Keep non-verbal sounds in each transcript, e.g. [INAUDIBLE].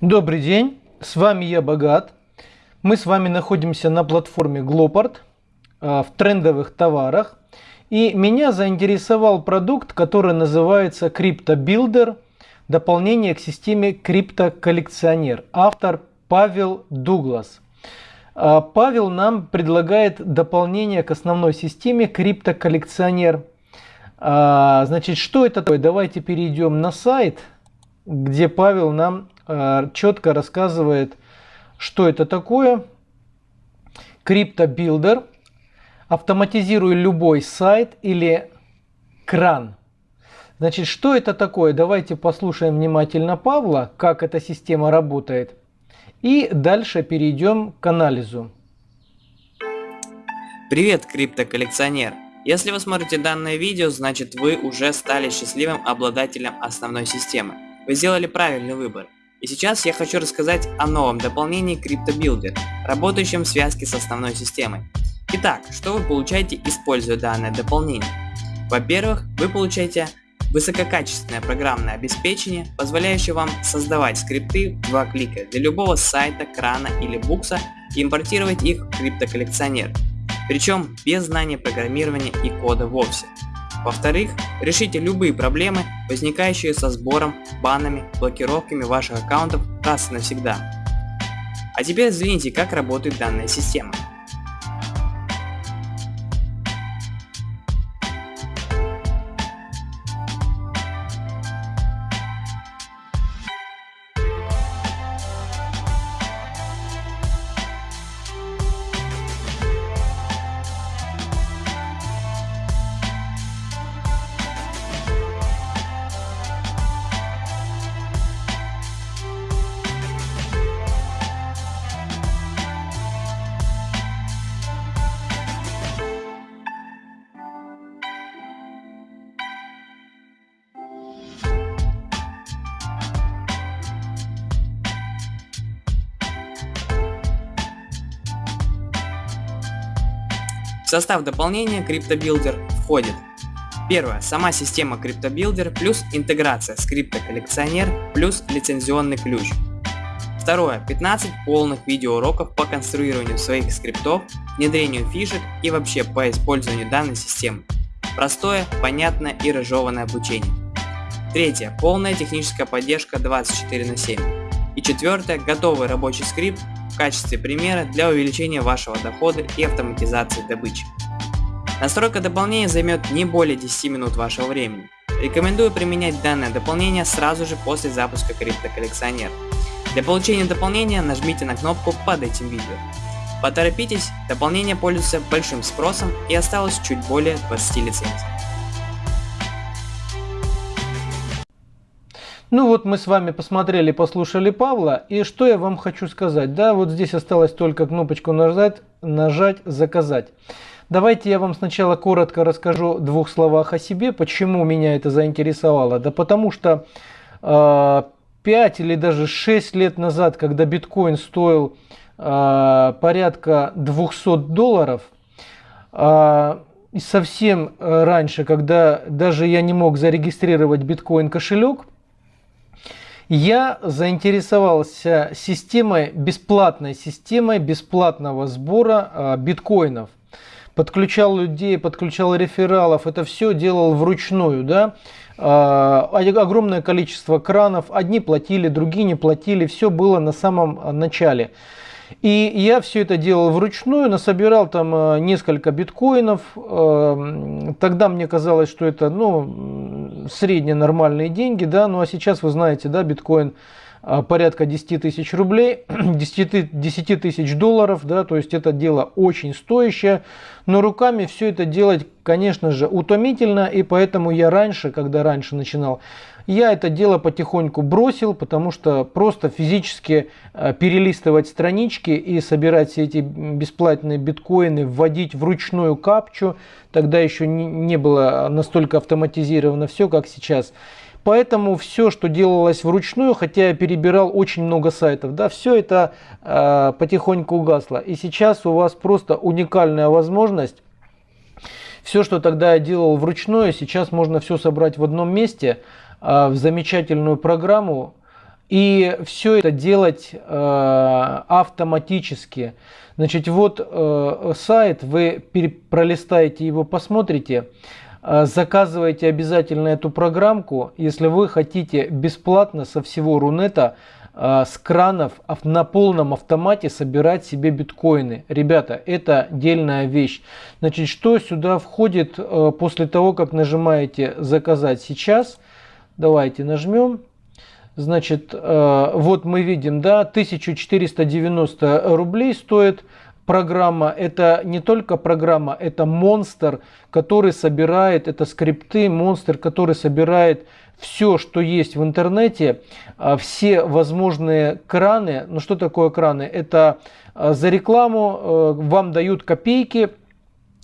Добрый день, с вами я Богат. Мы с вами находимся на платформе Glopart в трендовых товарах. И меня заинтересовал продукт, который называется Crypto Builder, дополнение к системе Crypto Коллекционер. Автор Павел Дуглас. А, Павел нам предлагает дополнение к основной системе Crypto Коллекционер. А, значит, что это такое? Давайте перейдем на сайт, где Павел нам а, четко рассказывает, что это такое. Crypto Builder – автоматизируй любой сайт или кран. Значит, что это такое? Давайте послушаем внимательно Павла, как эта система работает. И дальше перейдем к анализу. Привет, криптоколлекционер! Если вы смотрите данное видео, значит вы уже стали счастливым обладателем основной системы. Вы сделали правильный выбор. И сейчас я хочу рассказать о новом дополнении CryptoBuilder, работающем в связке с основной системой. Итак, что вы получаете, используя данное дополнение? Во-первых, вы получаете высококачественное программное обеспечение, позволяющее вам создавать скрипты в два клика для любого сайта, крана или букса и импортировать их в криптоколлекционер, причем без знания программирования и кода вовсе. Во-вторых, решите любые проблемы, возникающие со сбором, банами, блокировками ваших аккаунтов раз и навсегда. А теперь взгляните, как работает данная система. В состав дополнения CryptoBuilder входит Первое. Сама система CryptoBuilder плюс интеграция с CryptoCollectioner плюс лицензионный ключ. Второе. 15 полных видеоуроков по конструированию своих скриптов, внедрению фишек и вообще по использованию данной системы. Простое, понятное и разжеванное обучение. Третье. Полная техническая поддержка 24 на 7. И четвертое. Готовый рабочий скрипт качестве примера для увеличения вашего дохода и автоматизации добычи. Настройка дополнения займет не более 10 минут вашего времени. Рекомендую применять данное дополнение сразу же после запуска криптоколлекционера. Для получения дополнения нажмите на кнопку под этим видео. Поторопитесь, дополнение пользуется большим спросом и осталось чуть более 20 лицензий. Ну вот мы с вами посмотрели, послушали Павла, и что я вам хочу сказать. Да, вот здесь осталось только кнопочку нажать, нажать «Заказать». Давайте я вам сначала коротко расскажу в двух словах о себе, почему меня это заинтересовало. Да потому что э, 5 или даже 6 лет назад, когда биткоин стоил э, порядка 200 долларов, э, совсем раньше, когда даже я не мог зарегистрировать биткоин кошелек, я заинтересовался системой, бесплатной системой бесплатного сбора э, биткоинов. Подключал людей, подключал рефералов, это все делал вручную, да. Э, огромное количество кранов, одни платили, другие не платили, все было на самом начале. И я все это делал вручную, насобирал там несколько биткоинов. Тогда мне казалось, что это ну, средние нормальные деньги, да, ну а сейчас вы знаете, да, биткоин э, порядка 10 тысяч рублей, [CLEARS THROAT] 10, 10 тысяч долларов, да, то есть это дело очень стоящее, но руками все это делать, конечно же, утомительно, и поэтому я раньше, когда раньше начинал, я это дело потихоньку бросил, потому что просто физически э, перелистывать странички и собирать все эти бесплатные биткоины, вводить вручную капчу, тогда еще не было настолько автоматизировано все, как сейчас. Поэтому все, что делалось вручную, хотя я перебирал очень много сайтов, да, все это э, потихоньку угасло. И сейчас у вас просто уникальная возможность. Все, что тогда я делал вручную, сейчас можно все собрать в одном месте – а, в замечательную программу и все это делать э, автоматически. Значит, вот э, сайт, вы пролистаете его, посмотрите, заказывайте обязательно эту программку, если вы хотите бесплатно со всего Рунета с кранов на полном автомате собирать себе биткоины. Ребята, это дельная вещь. Значит, что сюда входит э, после того, как нажимаете «Заказать сейчас»? Давайте нажмем. Значит, э, вот мы видим, да, 1490 рублей стоит программа. Это не только программа, это монстр, который собирает, это скрипты, монстр, который собирает все, что есть в интернете, э, все возможные краны. Ну что такое краны? Это э, за рекламу вам дают копейки,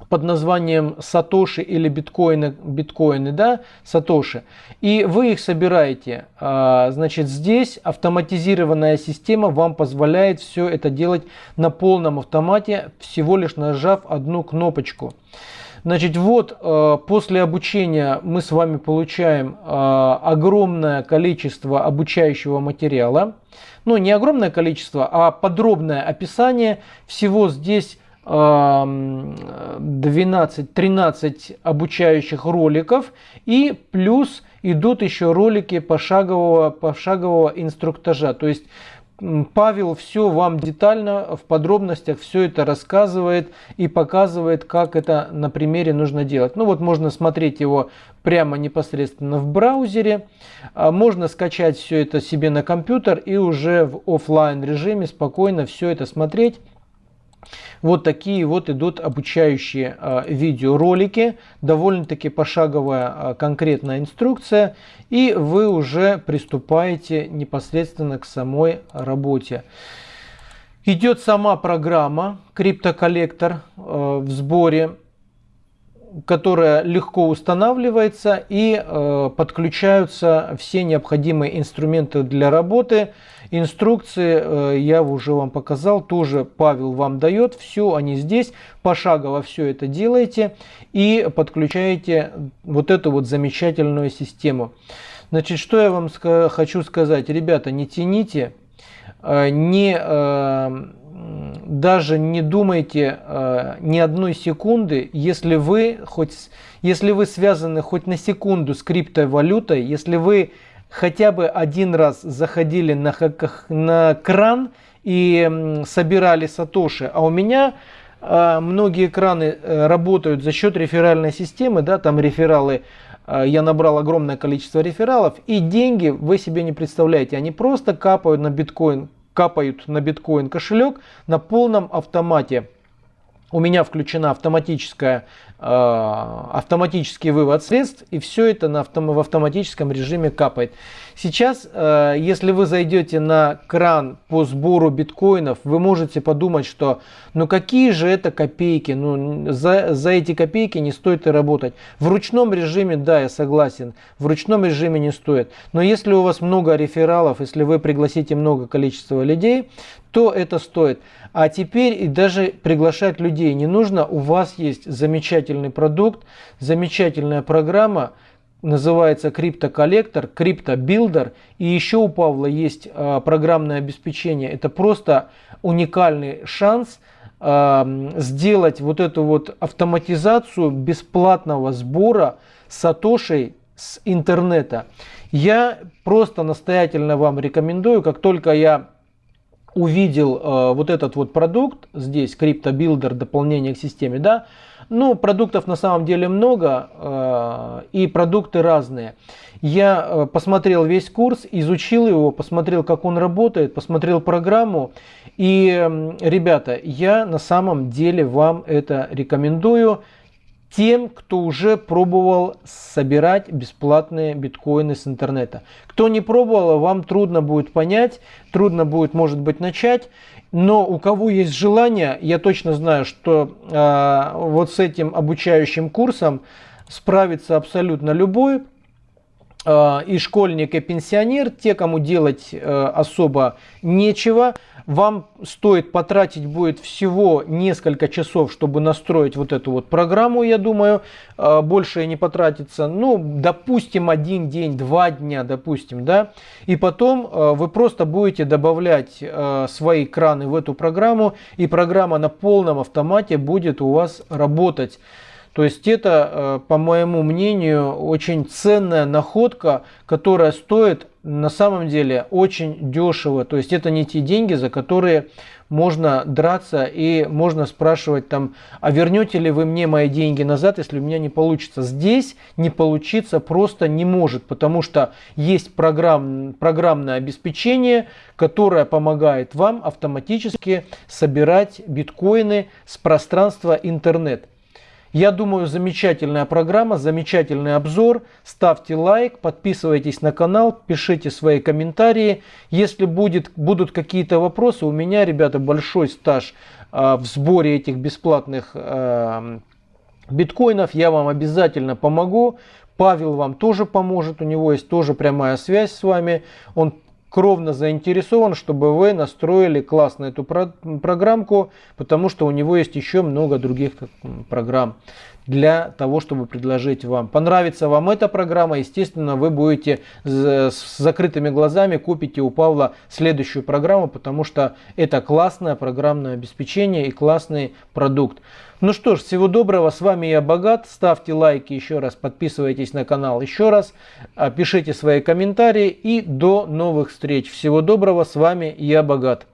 под названием Сатоши или биткоины, биткоины, да, Сатоши, и вы их собираете. А, значит, здесь автоматизированная система вам позволяет все это делать на полном автомате, всего лишь нажав одну кнопочку. Значит, вот а, после обучения мы с вами получаем а, огромное количество обучающего материала. Ну, не огромное количество, а подробное описание. Всего здесь 12-13 обучающих роликов и плюс идут еще ролики пошагового, пошагового инструктажа. То есть Павел все вам детально в подробностях все это рассказывает и показывает, как это на примере нужно делать. Ну вот можно смотреть его прямо непосредственно в браузере. А можно скачать все это себе на компьютер и уже в офлайн режиме спокойно все это смотреть вот такие вот идут обучающие э, видеоролики, довольно-таки пошаговая э, конкретная инструкция, и вы уже приступаете непосредственно к самой работе. Идет сама программа криптоколлектор э, в сборе которая легко устанавливается и э, подключаются все необходимые инструменты для работы. Инструкции э, я уже вам показал, тоже Павел вам дает. Все они здесь, пошагово все это делаете и подключаете вот эту вот замечательную систему. Значит, что я вам хочу сказать. Ребята, не тяните, э, не... Даже не думайте э, ни одной секунды, если вы, хоть, если вы связаны хоть на секунду с криптовалютой, если вы хотя бы один раз заходили на, на кран и собирали сатоши, а у меня э, многие краны э, работают за счет реферальной системы, да, там рефералы э, я набрал огромное количество рефералов, и деньги вы себе не представляете, они просто капают на биткоин капают на биткоин кошелек на полном автомате. У меня включена автоматическая, автоматический вывод средств, и все это на автом, в автоматическом режиме капает. Сейчас, э, если вы зайдете на кран по сбору биткоинов, вы можете подумать, что ну какие же это копейки, ну за, за эти копейки не стоит и работать. В ручном режиме, да, я согласен, в ручном режиме не стоит. Но если у вас много рефералов, если вы пригласите много количества людей, то это стоит. А теперь и даже приглашать людей не нужно. У вас есть замечательный продукт, замечательная программа, называется CryptoCollector, CryptoBuilder. И еще у Павла есть э, программное обеспечение. Это просто уникальный шанс э, сделать вот эту вот автоматизацию бесплатного сбора сатошей с интернета. Я просто настоятельно вам рекомендую, как только я увидел э, вот этот вот продукт, здесь CryptoBuilder, дополнение к системе, да, ну, продуктов на самом деле много, э, и продукты разные. Я э, посмотрел весь курс, изучил его, посмотрел, как он работает, посмотрел программу. И, ребята, я на самом деле вам это рекомендую тем, кто уже пробовал собирать бесплатные биткоины с интернета. Кто не пробовал, вам трудно будет понять, трудно будет, может быть, начать. Но у кого есть желание, я точно знаю, что э, вот с этим обучающим курсом справится абсолютно любой. Э, и школьник, и пенсионер, те, кому делать э, особо нечего, вам стоит потратить будет всего несколько часов, чтобы настроить вот эту вот программу, я думаю, э, больше не потратится, ну, допустим, один день, два дня, допустим, да, и потом вы просто будете добавлять свои краны в эту программу, и программа на полном автомате будет у вас работать. То есть это, э, по моему мнению, очень ценная находка, которая стоит на самом деле очень дешево. То есть это не те деньги, за которые можно драться и можно спрашивать там, а вернете ли вы мне мои деньги назад, если у меня не получится. Здесь не получиться просто не может, потому что есть программ, программное обеспечение, которое помогает вам автоматически собирать биткоины с пространства интернет. Я думаю, замечательная программа, замечательный обзор. Ставьте лайк, подписывайтесь на канал, пишите свои комментарии. Если будет, будут какие-то вопросы, у меня, ребята, большой стаж э, в сборе этих бесплатных э, биткоинов. Я вам обязательно помогу. Павел вам тоже поможет, у него есть тоже прямая связь с вами. Он кровно заинтересован, чтобы вы настроили классно эту про программку, потому что у него есть еще много других программ для того, чтобы предложить вам. Понравится вам эта программа, естественно, вы будете с закрытыми глазами купите у Павла следующую программу, потому что это классное программное обеспечение и классный продукт. Ну что ж, всего доброго, с вами я Богат, ставьте лайки еще раз, подписывайтесь на канал еще раз, а, пишите свои комментарии и до новых встреч. Всего доброго, с вами я Богат.